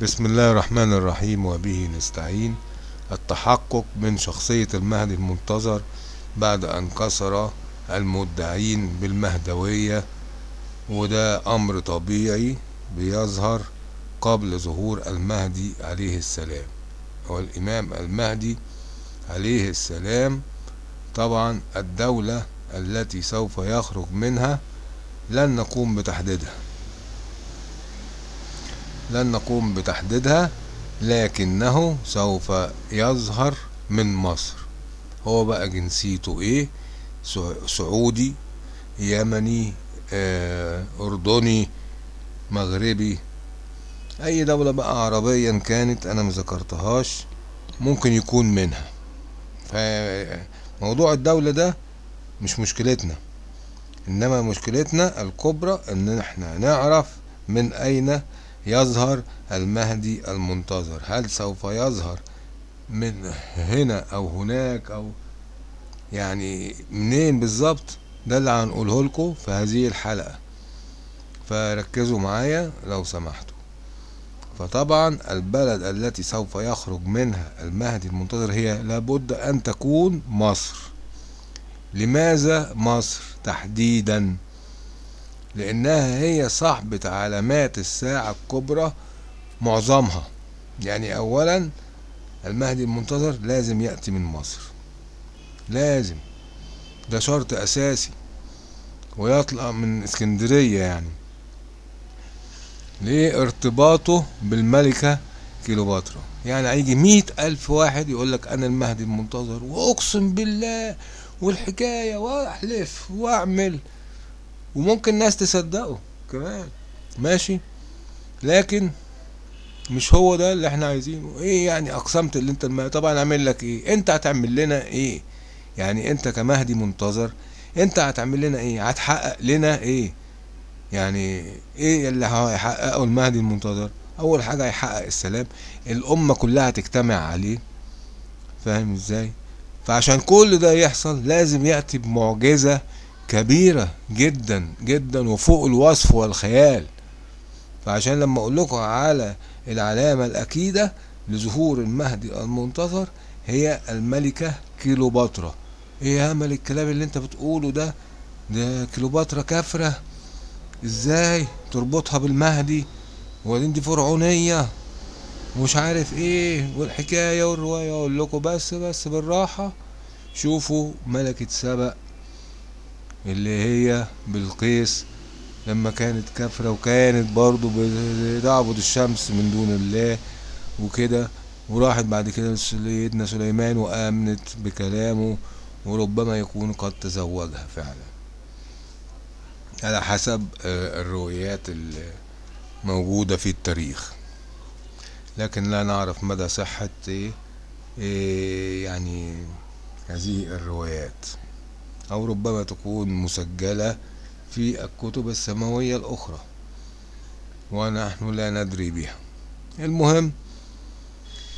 بسم الله الرحمن الرحيم وبه نستعين. التحقق من شخصية المهدي المنتظر بعد أن كسر المدعين بالمهدوية وده أمر طبيعي بيظهر قبل ظهور المهدي عليه السلام. هو الإمام المهدي عليه السلام طبعا الدولة التي سوف يخرج منها لن نقوم بتحديدها. لن نقوم بتحديدها لكنه سوف يظهر من مصر. هو بقى جنسيته إيه؟ سعودي يمني آه أردني مغربي. أي دولة بقى عربيا كانت أنا مذكرتهاش ممكن يكون منها. فموضوع الدولة ده مش مشكلتنا. إنما مشكلتنا الكبرى إن إحنا نعرف من أين يظهر المهدي المنتظر. هل سوف يظهر من هنا أو هناك أو يعني منين بالظبط؟ ده اللي هنقوله لكم في هذه الحلقة. فركزوا معايا لو سمحتوا. فطبعا البلد التي سوف يخرج منها المهدي المنتظر هي لابد أن تكون مصر. لماذا مصر تحديدا؟ لأنها هي صاحبة علامات الساعة الكبرى معظمها. يعني اولا المهدي المنتظر لازم يأتي من مصر. لازم. ده شرط أساسي. ويطلع من اسكندرية يعني. ليه ارتباطه بالملكة كيلوباترا. يعني هيجي مية ألف واحد يقولك أنا المهدي المنتظر وأقسم بالله والحكاية وأحلف وأعمل. وممكن ناس تصدقه كمان. ماشي؟ لكن مش هو ده اللي إحنا عايزينه. إيه يعني أقسمت اللي انت المهدي طبعا أعمل لك إيه؟ انت هتعمل لنا إيه؟ يعني انت كمهدي منتظر انت هتعمل لنا إيه؟ هتحقق لنا إيه؟ يعني إيه اللي هيحققه المهدي المنتظر؟ أول حاجة هيحقق السلام. الأمة كلها تجتمع عليه. فاهم إزاي؟ فعشان كل ده يحصل لازم يأتي بمعجزة كبيرة جدا جدا وفوق الوصف والخيال. فعشان لما أقول لكم على العلامة الأكيدة لظهور المهدي المنتظر هي الملكة كيلوباترا. إيه يا أمل الكلام اللي أنت بتقوله ده؟ ده كيلوباترا كافرة. إزاي تربطها بالمهدي؟ وبعدين دي فرعونية. ومش عارف إيه والحكاية والرواية. أقول لكم بس بس بالراحة. شوفوا ملكة سبأ. اللي هي بلقيس لما كانت كافرة وكانت برضو بتعبد الشمس من دون الله وكده. وراحت بعد كده سيدنا سليمان وآمنت بكلامه وربما يكون قد تزوجها فعلا. على حسب الروايات الموجودة في التاريخ. لكن لا نعرف مدى صحة يعني هذه الروايات. أو ربما تكون مسجلة في الكتب السماوية الأخرى. ونحن لا ندري بها. المهم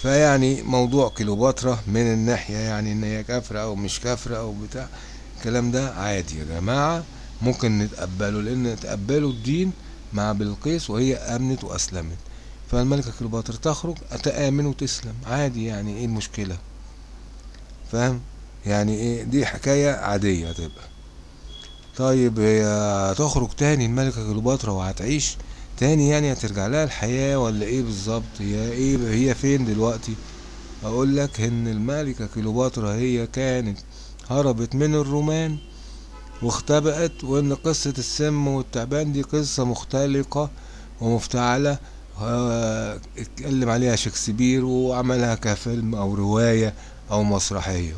فيعني موضوع كيلوباترا من الناحية يعني إن هي كافرة أو مش كافرة أو بتاع الكلام ده عادي يا جماعة. ممكن نتقبله لأن تقبلوا الدين مع بلقيس وهي أمنت وأسلمت. فالملكة كيلوباترا تخرج تآمن وتسلم. عادي يعني إيه المشكلة؟ فاهم؟ يعني إيه دي حكاية عادية هتبقى طيب هي هتخرج تاني الملكة كيلوباترا وهتعيش تاني يعني هترجع لها الحياة ولا إيه بالظبط؟ هي إيه هي فين دلوقتي؟ أقول لك إن الملكة كيلوباترا هي كانت هربت من الرومان واختبأت وإن قصة السم والتعبان دي قصة مختلقة ومفتعلة. اتكلم عليها شكسبير وعملها كفيلم أو رواية أو مسرحية.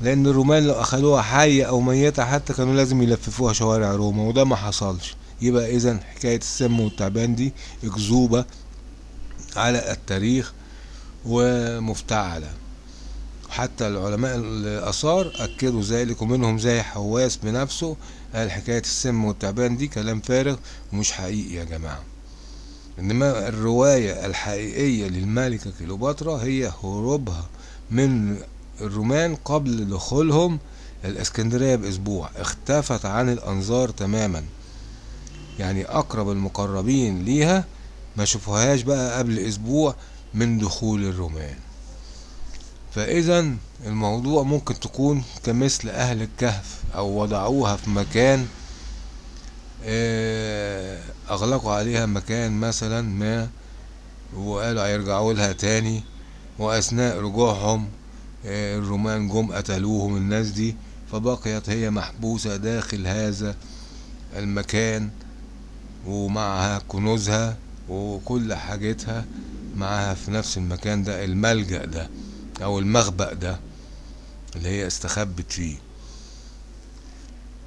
لأن الرومان لو أخدوها حية أو ميتة حتى كانوا لازم يلففوها شوارع روما وده ما حصلش. يبقى اذا حكاية السم والتعبان دي أكذوبة على التاريخ ومفتعلة. حتى العلماء الآثار أكدوا ذلك ومنهم زي حواس بنفسه قال حكاية السم والتعبان دي كلام فارغ ومش حقيقي يا جماعة. إنما الرواية الحقيقية للملكة كيلوباترا هي هروبها من الرومان قبل دخولهم الإسكندرية بأسبوع اختفت عن الأنظار تماما. يعني أقرب المقربين ليها ما شافوهاش بقى قبل أسبوع من دخول الرومان. فاذا الموضوع ممكن تكون كمثل أهل الكهف أو وضعوها في مكان آه، أغلقوا عليها مكان مثلا ما وقالوا هيرجعوا لها تاني وأثناء رجوعهم الرومان جم قتلوهم الناس دي فبقيت هي محبوسة داخل هذا المكان ومعها كنوزها وكل حاجتها معاها في نفس المكان ده الملجأ ده أو المخبأ ده اللي هي استخبت فيه.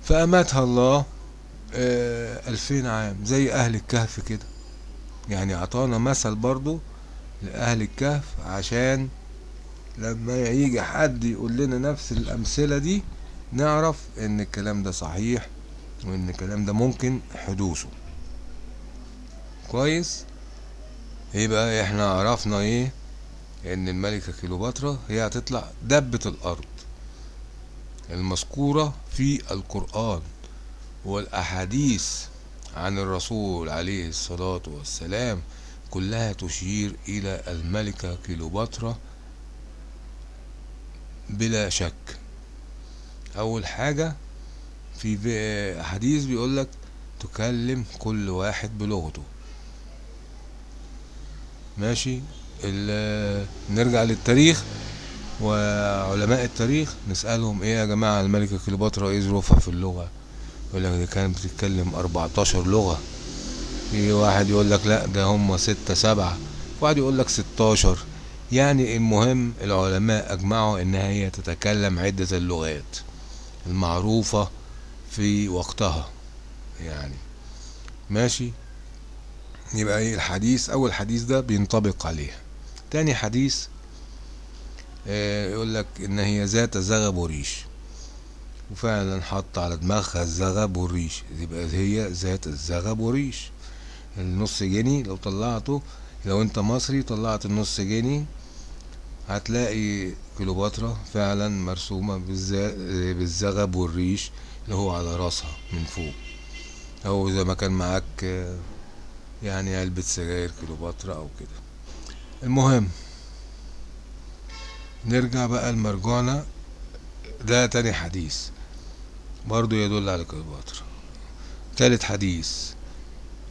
فأماتها الله آه، ألفين عام زي أهل الكهف كده. يعني أعطانا مثل برضو لأهل الكهف عشان لما يجي حد يقول لنا نفس الأمثلة دي نعرف إن الكلام ده صحيح وإن الكلام ده ممكن حدوثه. كويس؟ يبقى إحنا عرفنا إيه؟ إن الملكة كيلوباترا هي هتطلع دبة الأرض المذكورة في القرآن والأحاديث عن الرسول عليه الصلاة والسلام كلها تشير إلى الملكة كيلوباترا بلا شك. أول حاجة في حديث بيقولك تكلم كل واحد بلغته. ماشي؟ نرجع للتاريخ وعلماء التاريخ نسألهم إيه يا جماعة الملكة كليوباترا إيه ظروفها في اللغة؟ يقول لك دي كانت بتتكلم 14 لغة. في واحد يقول لك لا ده هم ستة سبعة. واحد يقول لك 16 يعني المهم العلماء أجمعوا انها هي تتكلم عدة اللغات المعروفة في وقتها يعني. ماشي؟ يبقى إيه الحديث؟ أول حديث ده بينطبق عليها. تاني حديث آه، يقول لك إن هي ذات زغب وريش وفعلا حط على دماغها الزغب والريش يبقى هي ذات الزغب والريش النص جنيه لو طلعته لو أنت مصري طلعت النص جنيه هتلاقي كليوباترا فعلا مرسومة بالز- بالزغب والريش اللي هو على راسها من فوق. أو إذا ما كان معاك يعني علبة سجاير كليوباترا أو كده. المهم نرجع بقى المرجانة ده تاني حديث برضو يدل على كليوباترا. تالت حديث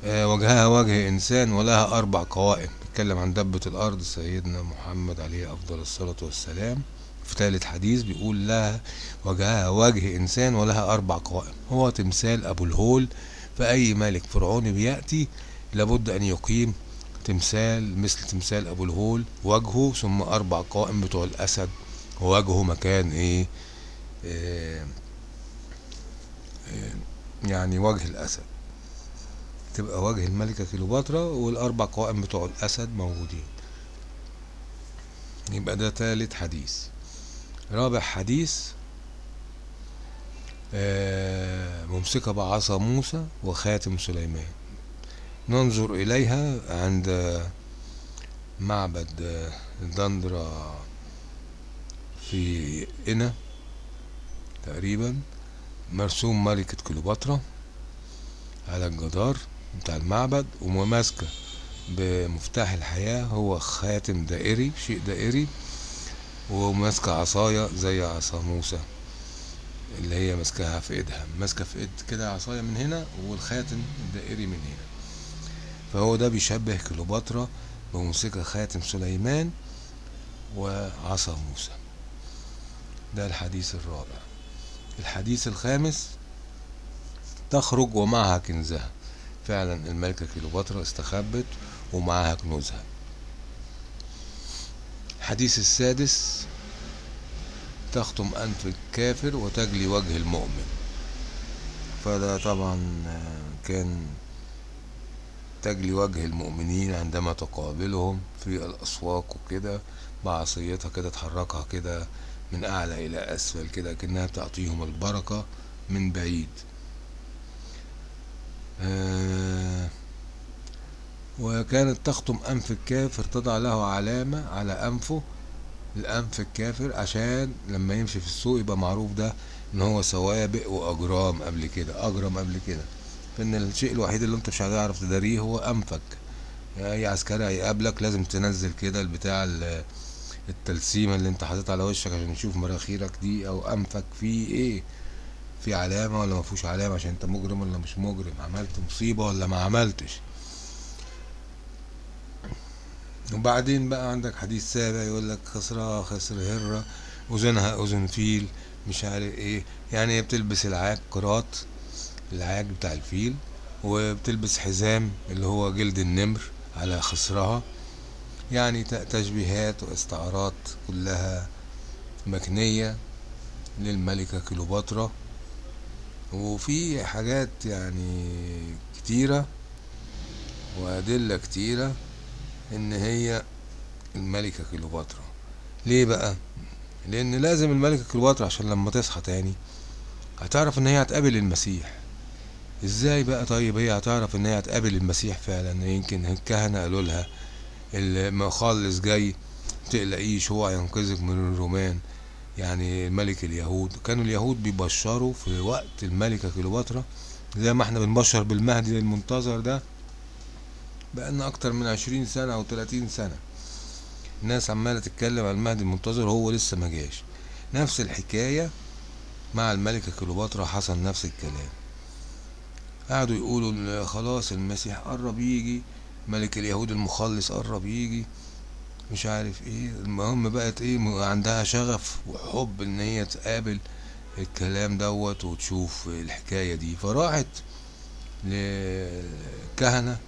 آه، وجهها وجه إنسان ولها أربع قوائم. بيتكلم عن دبة الأرض سيدنا محمد عليه أفضل الصلاة والسلام. في تالت حديث بيقول لها وجهها وجه إنسان ولها أربع قوائم. هو تمثال أبو الهول. فأي ملك فرعوني بيأتي لابد أن يقيم تمثال مثل تمثال أبو الهول. وجهه ثم أربع قوائم بتوع الأسد. ووجهه مكان إيه؟ آه، آه، يعني وجه الأسد. تبقى وجه الملكة كليوباترا والأربع قوائم بتوع الأسد موجودين. يبقى ده تالت حديث. رابع حديث آه، ممسكة بعصا موسى وخاتم سليمان. ننظر إليها عند معبد دندرة في إنا تقريبا مرسوم ملكة كليوباترا على الجدار. بتاع المعبد وماسكة بمفتاح الحياة هو خاتم دائري شيء دائري وماسكة عصاية زي عصا موسى اللي هي ماسكاها في إيدها. ماسكة في إيد كده عصاية من هنا والخاتم الدائري من هنا. فهو ده بيشبه كليوباترا بموسيقى خاتم سليمان وعصا موسى. ده الحديث الرابع. الحديث الخامس تخرج ومعها كنزها. فعلا الملكة كليوباترا استخبت ومعها كنوزها. الحديث السادس تختم أنف الكافر وتجلي وجه المؤمن. فده طبعا كان تجلي وجه المؤمنين عندما تقابلهم في الأسواق وكده بعصيتها كده تحركها كده من أعلى إلى أسفل كده كأنها تعطيهم البركة من بعيد. آه، وكانت تختم أنف الكافر تضع له علامة على أنفه الأنف الكافر عشان لما يمشي في السوق يبقى معروف ده إن هو سوابق وأجرام قبل كده أجرم قبل كده. فإن الشيء الوحيد اللي أنت مش هتعرف تداريه هو أنفك. أي عسكري هيقابلك لازم تنزل كده البتاع ال- التلسيمة اللي أنت حاططها على وشك عشان يشوف مراخيرك دي أو أنفك فيه إيه. في علامة ولا مفيهوش علامة عشان انت مجرم ولا مش مجرم؟ عملت مصيبة ولا ما عملتش؟ وبعدين بقى عندك حديث سابع يقول لك خسرها خسر هرة أذنها أذن فيل مش عارف إيه. يعني هي بتلبس العاج قراط العاج بتاع الفيل وبتلبس حزام اللي هو جلد النمر على خصرها. يعني تشبيهات واستعارات كلها مكنية للملكة كليوباترا. وفي حاجات يعني كتيرة وأدلة كتيرة إن هي الملكة كليوباترا. ليه بقى؟ لأن لازم الملكة كليوباترا عشان لما تصحى تاني هتعرف إن هي هتقابل المسيح. إزاي بقى طيب هي هتعرف إن هي هتقابل المسيح فعلا؟ يمكن الكهنة قالوا لها المخلص جاي متقلقيش هو هينقذك من الرومان. يعني ملك اليهود. كانوا اليهود بيبشروا في وقت الملكة كليوباترا زي ما إحنا بنبشر بالمهدي المنتظر ده بقالنا أكتر من عشرين سنة أو تلاتين سنة. الناس عمالة تتكلم عن المهدي المنتظر وهو لسه ما جاش. نفس الحكاية مع الملكة كليوباترا حصل نفس الكلام. قعدوا يقولوا خلاص المسيح قرب يجي ملك اليهود المخلص قرب يجي. مش عارف إيه. المهم بقت إيه عندها شغف وحب إن هي تقابل الكلام دوت وتشوف الحكاية دي. فراحت للكهنة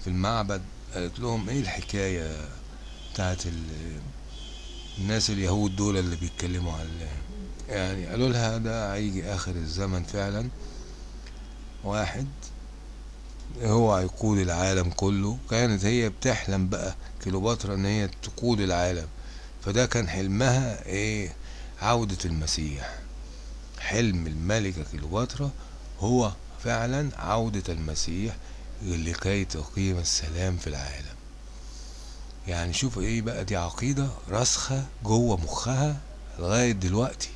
في المعبد قالت لهم إيه الحكاية بتاعت ال- الناس اليهود دول اللي بيتكلموا عن يعني قالوا لها ده هيجي آخر الزمن فعلا. واحد هو هيقود العالم كله. كانت هي بتحلم بقى كليوباترا إن هي تقود العالم. فده كان حلمها إيه؟ عودة المسيح. حلم الملكة كليوباترا هو فعلا عودة المسيح لكي تقيم السلام في العالم. يعني شوف إيه بقى؟ دي عقيدة راسخة جوه مخها لغاية دلوقتي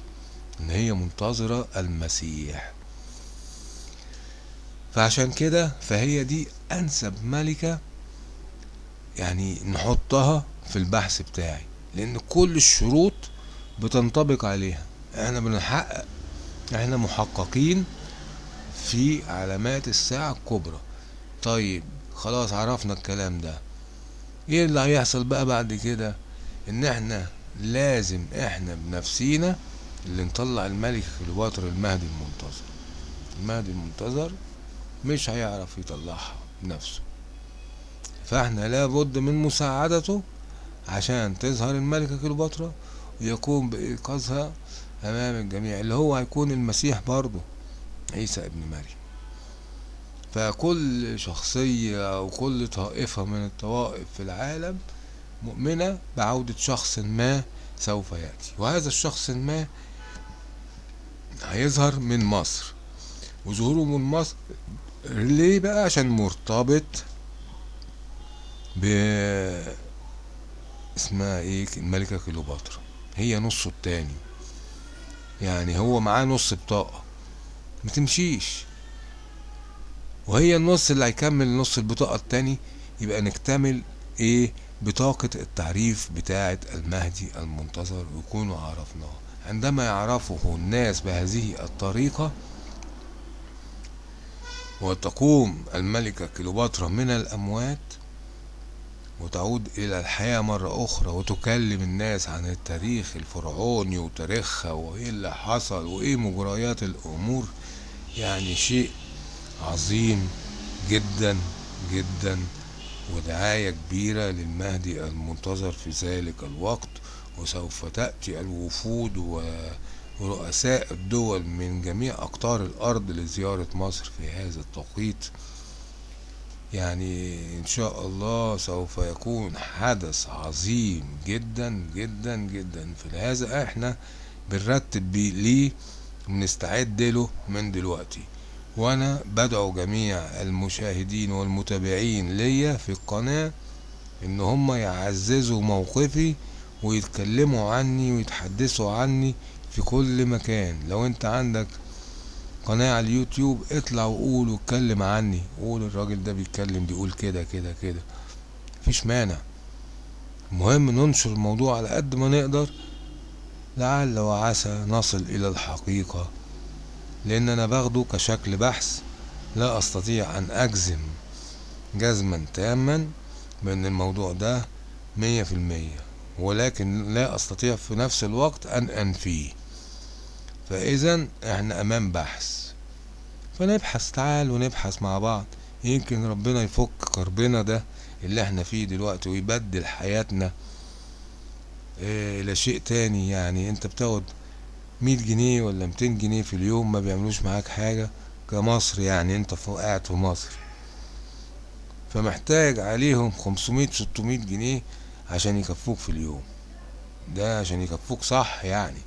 إن هي منتظرة المسيح. فعشان كده فهي دي أنسب ملكة يعني نحطها في البحث بتاعي لأن كل الشروط بتنطبق عليها. إحنا بنحقق إحنا محققين في علامات الساعة الكبرى. طيب خلاص عرفنا الكلام ده. إيه اللي هيحصل بقى بعد كده؟ إن إحنا لازم إحنا بنفسينا اللي نطلع الملك كليوباترا المهدي المنتظر. المهدي المنتظر مش هيعرف يطلعها بنفسه فاحنا لابد من مساعدته عشان تظهر الملكة كليوباترا ويقوم بإيقاظها أمام الجميع اللي هو هيكون المسيح برضه عيسى ابن مريم. فكل شخصية أو كل طائفة من الطوائف في العالم مؤمنة بعودة شخص ما سوف يأتي. وهذا الشخص ما هيظهر من مصر. وظهوره من مصر ليه بقى؟ عشان مرتبط ب اسمها إيه؟ الملكة كليوباترا. هي نصه التاني. يعني هو معاه نص بطاقة. ما تمشيش. وهي النص اللي هيكمل نص البطاقة التاني يبقى نكتمل إيه؟ بطاقة التعريف بتاعة المهدي المنتظر ويكونوا عرفناه. عندما يعرفه الناس بهذه الطريقة وتقوم الملكة كليوباترا من الأموات وتعود إلى الحياة مرة أخرى وتكلم الناس عن التاريخ الفرعوني وتاريخها وإيه اللي حصل وإيه مجريات الأمور. يعني شيء عظيم جدا جدا ودعاية كبيرة للمهدي المنتظر في ذلك الوقت. وسوف تأتي الوفود و ورؤساء الدول من جميع أقطار الأرض لزيارة مصر في هذا التوقيت. يعني إن شاء الله سوف يكون حدث عظيم جدا جدا جدا في هذا إحنا بنرتب ليه بنستعد له من دلوقتي. وأنا بدعو جميع المشاهدين والمتابعين ليا في القناة إن هم يعززوا موقفي ويتكلموا عني ويتحدثوا عني في كل مكان. لو انت عندك قناة على اليوتيوب اطلع وقول واتكلم عني. قول الراجل ده بيتكلم بيقول كده كده كده. مفيش مانع. المهم ننشر الموضوع على قد ما نقدر لعل وعسى نصل إلى الحقيقة. لأن أنا باخده كشكل بحث لا أستطيع أن أجزم جزما تاما بان الموضوع ده مية في المية. ولكن لا أستطيع في نفس الوقت أن أنفيه. فاذا إحنا أمام بحث. فنبحث تعال ونبحث مع بعض. يمكن ربنا يفك كربنا ده اللي إحنا فيه دلوقتي ويبدل حياتنا آه إلى شيء تاني. يعني أنت بتاخد مية جنيه ولا ميتين جنيه في اليوم ما بيعملوش معاك حاجة كمصر يعني أنت قاعد في مصر. فمحتاج عليهم خمسمية ستمية جنيه عشان يكفوك في اليوم. ده عشان يكفوك صح يعني.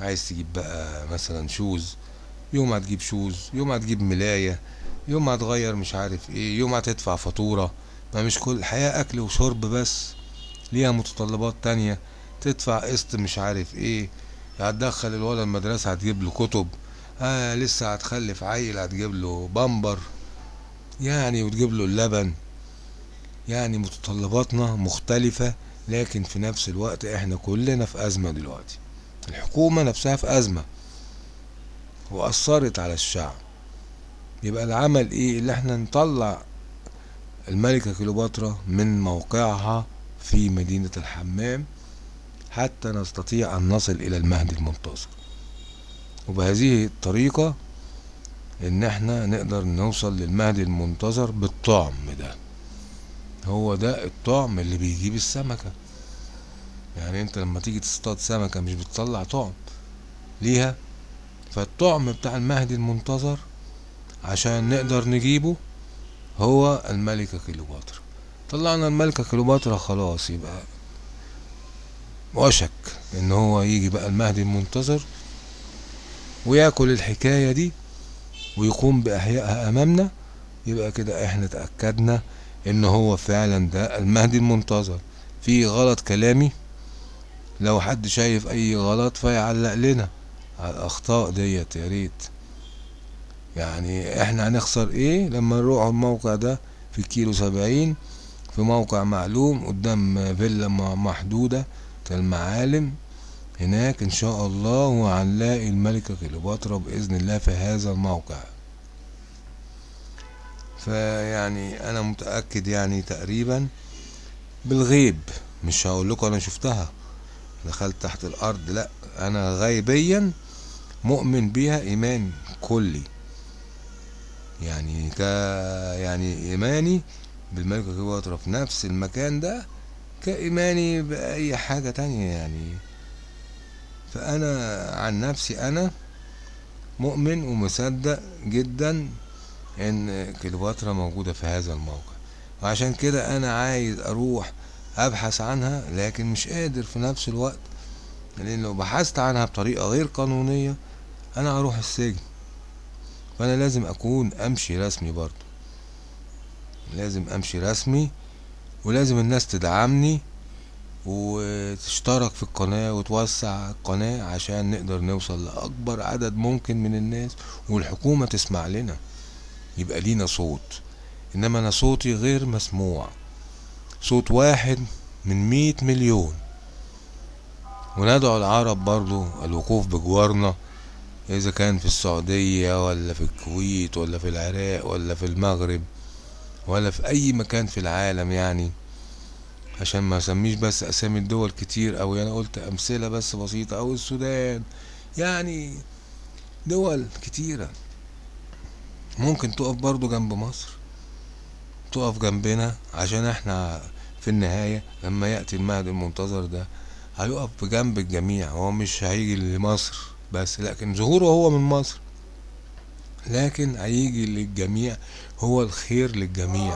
عايز تجيب بقى مثلا شوز يوم هتجيب شوز يوم هتجيب ملاية يوم هتغير مش عارف إيه يوم هتدفع فاتورة. ما مش كل الحياة أكل وشرب بس. ليها متطلبات تانية. تدفع قسط مش عارف إيه. هتدخل الولد المدرسة هتجيب له كتب. آه لسه هتخلف عيل هتجيب له بامبر. يعني وتجيب له اللبن. يعني متطلباتنا مختلفة لكن في نفس الوقت إحنا كلنا في أزمة دلوقتي. الحكومة نفسها في أزمة وأثرت على الشعب. يبقى العمل إيه؟ اللي إحنا نطلع الملكة كليوباترا من موقعها في مدينة الحمام حتى نستطيع أن نصل إلى المهدي المنتظر وبهذه الطريقة إن إحنا نقدر نوصل للمهدي المنتظر بالطعم ده. هو ده الطعم اللي بيجيب السمكة. يعني انت لما تيجي تصطاد سمكة مش بتطلع طعم ليها فالطعم بتاع المهدي المنتظر عشان نقدر نجيبه هو الملكة كليوباترا. طلعنا الملكة كليوباترا خلاص يبقى وشك إن هو يجي بقى المهدي المنتظر وياكل الحكاية دي ويقوم بإحيائها أمامنا. يبقى كده إحنا تأكدنا إن هو فعلا ده المهدي المنتظر. في غلط كلامي لو حد شايف أي غلط فيعلق لنا على الأخطاء ديت يا ريت. يعني إحنا هنخسر إيه لما نروح الموقع ده في كيلو سبعين في موقع معلوم قدام فيلا محدودة المعالم. هناك إن شاء الله وهنلاقي الملكة كليوباترا بإذن الله في هذا الموقع. فيعني أنا متأكد يعني تقريبا بالغيب مش هقول لكم أنا شفتها. دخلت تحت الأرض لا أنا غيبيا مؤمن بيها إيمان كلي. يعني ك يعني إيماني بالملكة كليوباترا في نفس المكان ده كإيماني بأي حاجة تانية يعني. فأنا عن نفسي أنا مؤمن ومصدق جدا إن كليوباترا موجودة في هذا الموقع. وعشان كده أنا عايز أروح ابحث عنها لكن مش قادر في نفس الوقت لأن لو بحثت عنها بطريقة غير قانونية أنا هروح السجن. فأنا لازم أكون أمشي رسمي برضو لازم أمشي رسمي ولازم الناس تدعمني وتشترك في القناة وتوسع القناة عشان نقدر نوصل لأكبر عدد ممكن من الناس والحكومة تسمع لنا. يبقى لينا صوت. إنما أنا صوتي غير مسموع. صوت واحد من مية مليون. وندعو العرب برضو الوقوف بجوارنا إذا كان في السعودية ولا في الكويت ولا في العراق ولا في المغرب ولا في أي مكان في العالم يعني عشان ما أسميش بس أسامي الدول كتير أو أنا قلت أمثلة بس بسيطة. أو السودان. يعني دول كتيرة. ممكن تقف برضو جنب مصر. تقف جنبنا عشان إحنا في النهاية لما يأتي المهدي المنتظر ده هيقف بجنب الجميع. هو مش هيجي لمصر بس لكن ظهوره هو من مصر. لكن هيجي للجميع هو الخير للجميع.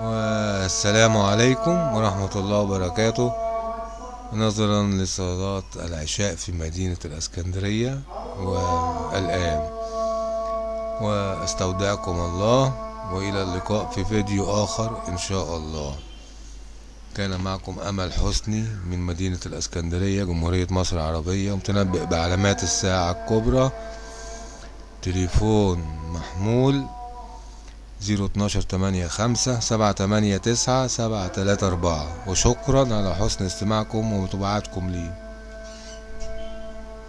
والسلام عليكم ورحمة الله وبركاته. نظرا لصلاة العشاء في مدينة الإسكندرية والآن. واستودعكم الله وإلى اللقاء في فيديو آخر إن شاء الله. كان معكم أمل حسني من مدينة الإسكندرية جمهورية مصر العربية متنبئ بعلامات الساعة الكبرى. تليفون محمول زيرو اتناشر تمانية خمسة سبعة تمانية تسعة سبعة تلاتة أربعة. وشكرا على حسن استماعكم ومتابعتكم لي.